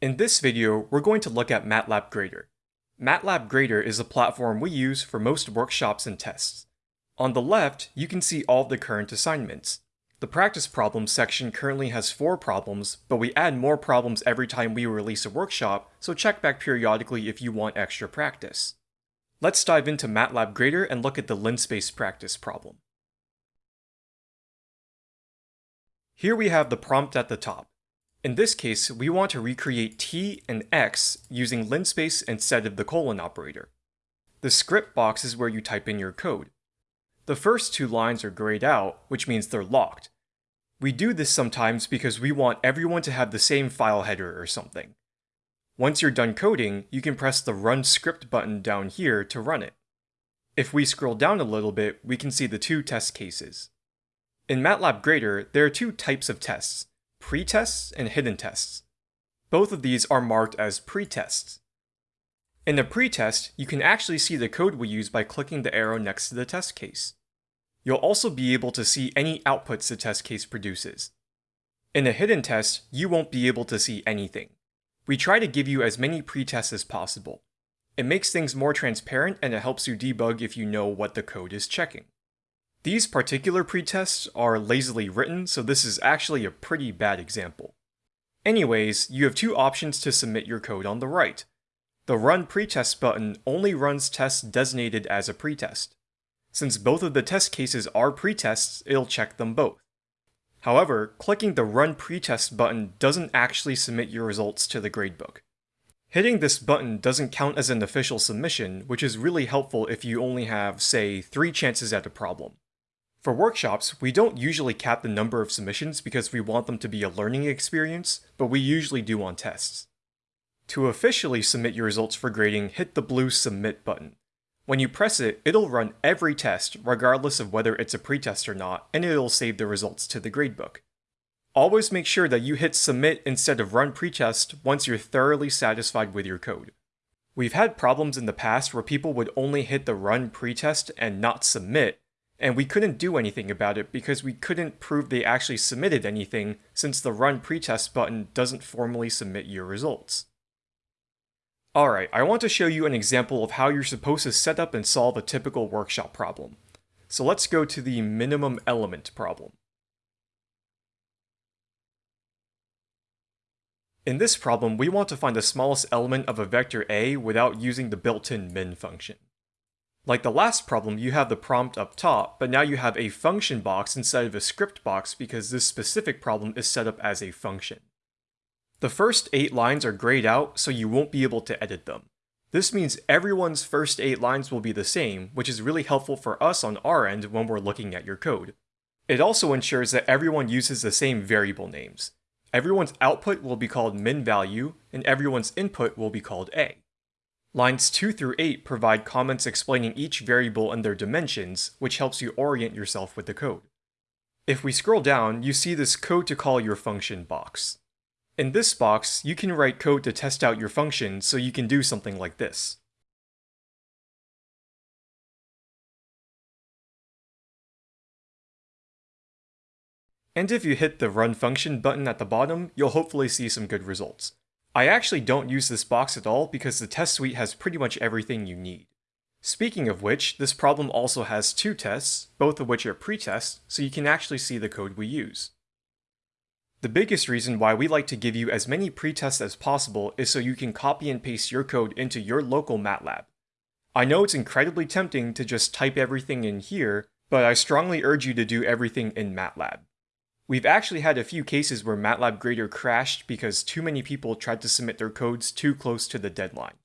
In this video, we're going to look at MATLAB Grader. MATLAB Grader is a platform we use for most workshops and tests. On the left, you can see all the current assignments. The practice problems section currently has 4 problems, but we add more problems every time we release a workshop, so check back periodically if you want extra practice. Let's dive into MATLAB Grader and look at the linspace practice problem. Here we have the prompt at the top. In this case, we want to recreate t and x using linspace instead of the colon operator. The script box is where you type in your code. The first two lines are grayed out, which means they're locked. We do this sometimes because we want everyone to have the same file header or something. Once you're done coding, you can press the Run Script button down here to run it. If we scroll down a little bit, we can see the two test cases. In MATLAB Grader, there are two types of tests, pretests and hidden tests. Both of these are marked as pretests. In a pretest, you can actually see the code we use by clicking the arrow next to the test case. You'll also be able to see any outputs the test case produces. In a hidden test, you won't be able to see anything. We try to give you as many pretests as possible. It makes things more transparent and it helps you debug if you know what the code is checking. These particular pretests are lazily written, so this is actually a pretty bad example. Anyways, you have two options to submit your code on the right. The Run Pretest button only runs tests designated as a pretest. Since both of the test cases are pretests, it'll check them both. However, clicking the Run Pretest button doesn't actually submit your results to the gradebook. Hitting this button doesn't count as an official submission, which is really helpful if you only have, say, three chances at a problem. For workshops, we don't usually cap the number of submissions because we want them to be a learning experience, but we usually do on tests. To officially submit your results for grading, hit the blue Submit button. When you press it, it'll run every test, regardless of whether it's a pretest or not, and it'll save the results to the gradebook. Always make sure that you hit Submit instead of Run Pretest once you're thoroughly satisfied with your code. We've had problems in the past where people would only hit the Run Pretest and not Submit, and we couldn't do anything about it because we couldn't prove they actually submitted anything since the Run Pretest button doesn't formally submit your results. Alright, I want to show you an example of how you're supposed to set up and solve a typical workshop problem. So let's go to the minimum element problem. In this problem, we want to find the smallest element of a vector a without using the built-in min function. Like the last problem, you have the prompt up top, but now you have a function box instead of a script box because this specific problem is set up as a function. The first 8 lines are grayed out, so you won't be able to edit them. This means everyone's first 8 lines will be the same, which is really helpful for us on our end when we're looking at your code. It also ensures that everyone uses the same variable names. Everyone's output will be called min value, and everyone's input will be called a. Lines 2 through 8 provide comments explaining each variable and their dimensions, which helps you orient yourself with the code. If we scroll down, you see this code to call your function box. In this box, you can write code to test out your function so you can do something like this. And if you hit the Run Function button at the bottom, you'll hopefully see some good results. I actually don't use this box at all because the test suite has pretty much everything you need. Speaking of which, this problem also has two tests, both of which are pretests, so you can actually see the code we use. The biggest reason why we like to give you as many pretests as possible is so you can copy and paste your code into your local MATLAB. I know it's incredibly tempting to just type everything in here, but I strongly urge you to do everything in MATLAB. We've actually had a few cases where MATLAB Grader crashed because too many people tried to submit their codes too close to the deadline.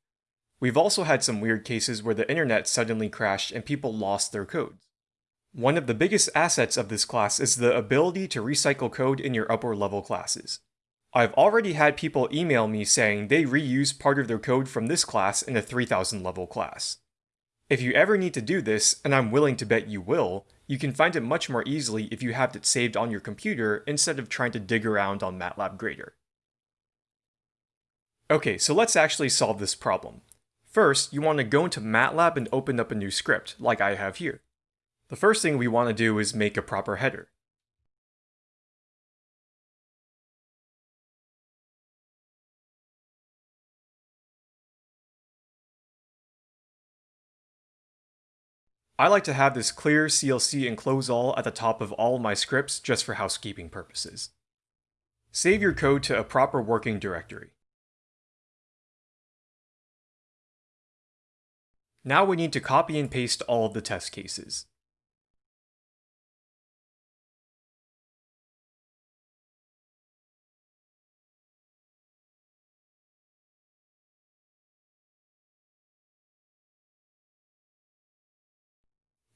We've also had some weird cases where the internet suddenly crashed and people lost their codes. One of the biggest assets of this class is the ability to recycle code in your upper level classes. I've already had people email me saying they reuse part of their code from this class in a 3000 level class. If you ever need to do this, and I'm willing to bet you will, you can find it much more easily if you have it saved on your computer instead of trying to dig around on MATLAB Grader. Okay, so let's actually solve this problem. First, you want to go into MATLAB and open up a new script, like I have here. The first thing we want to do is make a proper header. I like to have this clear CLC and close all at the top of all my scripts just for housekeeping purposes. Save your code to a proper working directory. Now we need to copy and paste all of the test cases.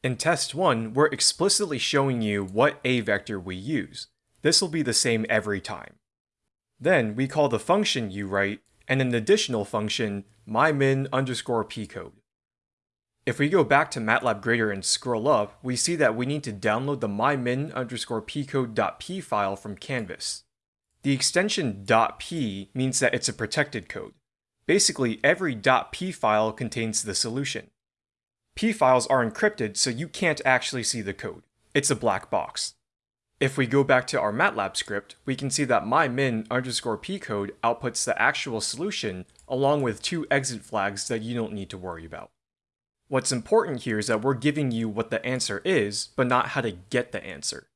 In test 1, we're explicitly showing you what A vector we use. This will be the same every time. Then we call the function you write and an additional function mymin underscore pcode. If we go back to MATLAB Grader and scroll up, we see that we need to download the mymin underscore pcode.p file from Canvas. The extension .p means that it's a protected code. Basically, every .p file contains the solution. P files are encrypted so you can't actually see the code. It's a black box. If we go back to our MATLAB script, we can see that mymin underscore pcode outputs the actual solution along with two exit flags that you don't need to worry about. What's important here is that we're giving you what the answer is, but not how to get the answer.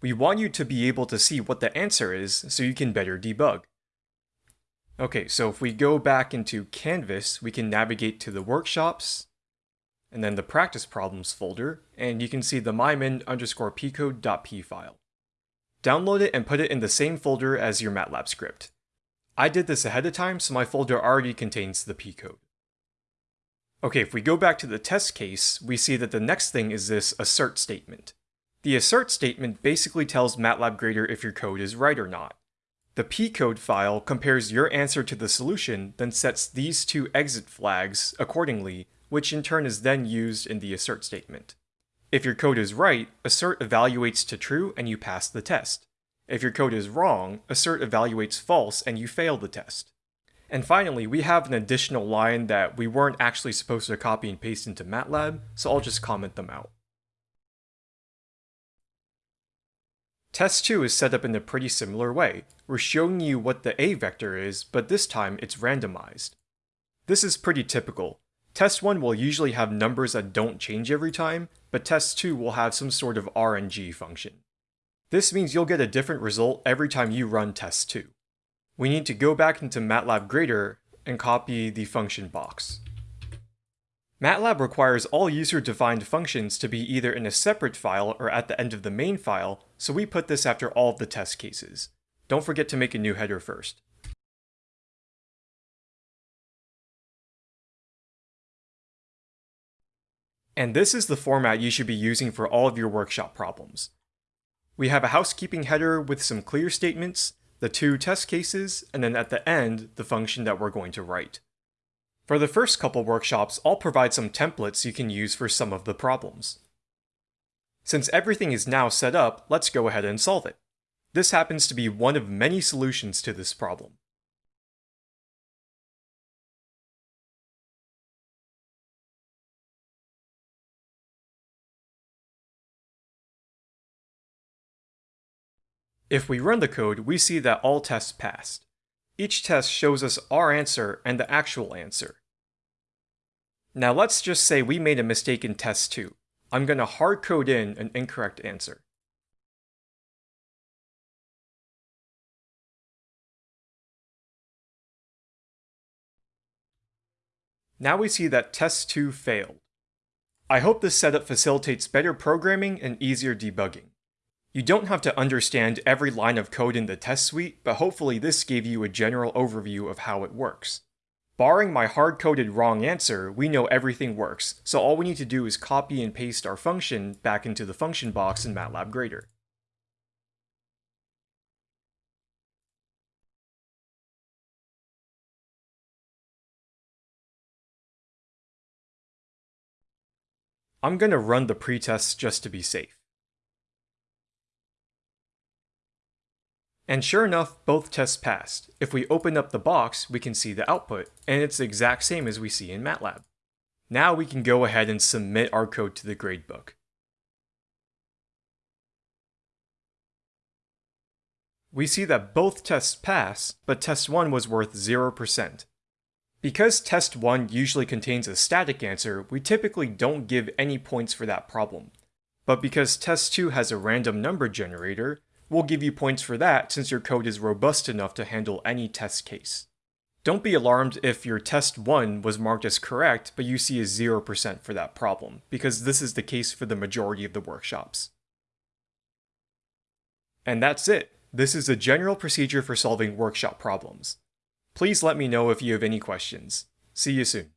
We want you to be able to see what the answer is so you can better debug. Okay, so if we go back into Canvas, we can navigate to the workshops, and then the practice problems folder, and you can see the mymin underscore pcode.p file. Download it and put it in the same folder as your MATLAB script. I did this ahead of time, so my folder already contains the pcode. Okay, if we go back to the test case, we see that the next thing is this assert statement. The assert statement basically tells MATLAB Grader if your code is right or not. The pcode file compares your answer to the solution, then sets these two exit flags accordingly which in turn is then used in the assert statement. If your code is right, assert evaluates to true and you pass the test. If your code is wrong, assert evaluates false and you fail the test. And finally, we have an additional line that we weren't actually supposed to copy and paste into MATLAB, so I'll just comment them out. Test 2 is set up in a pretty similar way. We're showing you what the A vector is, but this time it's randomized. This is pretty typical. Test 1 will usually have numbers that don't change every time, but test 2 will have some sort of RNG function. This means you'll get a different result every time you run test 2. We need to go back into MATLAB Grader and copy the function box. MATLAB requires all user-defined functions to be either in a separate file or at the end of the main file, so we put this after all of the test cases. Don't forget to make a new header first. And this is the format you should be using for all of your workshop problems. We have a housekeeping header with some clear statements, the two test cases, and then at the end, the function that we're going to write. For the first couple workshops, I'll provide some templates you can use for some of the problems. Since everything is now set up, let's go ahead and solve it. This happens to be one of many solutions to this problem. If we run the code, we see that all tests passed. Each test shows us our answer and the actual answer. Now let's just say we made a mistake in test 2. I'm going to hard code in an incorrect answer. Now we see that test 2 failed. I hope this setup facilitates better programming and easier debugging. You don't have to understand every line of code in the test suite, but hopefully this gave you a general overview of how it works. Barring my hard-coded wrong answer, we know everything works, so all we need to do is copy and paste our function back into the function box in MATLAB Grader. I'm going to run the pretest just to be safe. And sure enough, both tests passed. If we open up the box, we can see the output, and it's the exact same as we see in MATLAB. Now we can go ahead and submit our code to the gradebook. We see that both tests pass, but test 1 was worth 0%. Because test 1 usually contains a static answer, we typically don't give any points for that problem. But because test 2 has a random number generator, we'll give you points for that since your code is robust enough to handle any test case. Don't be alarmed if your test 1 was marked as correct, but you see a 0% for that problem, because this is the case for the majority of the workshops. And that's it. This is a general procedure for solving workshop problems. Please let me know if you have any questions. See you soon.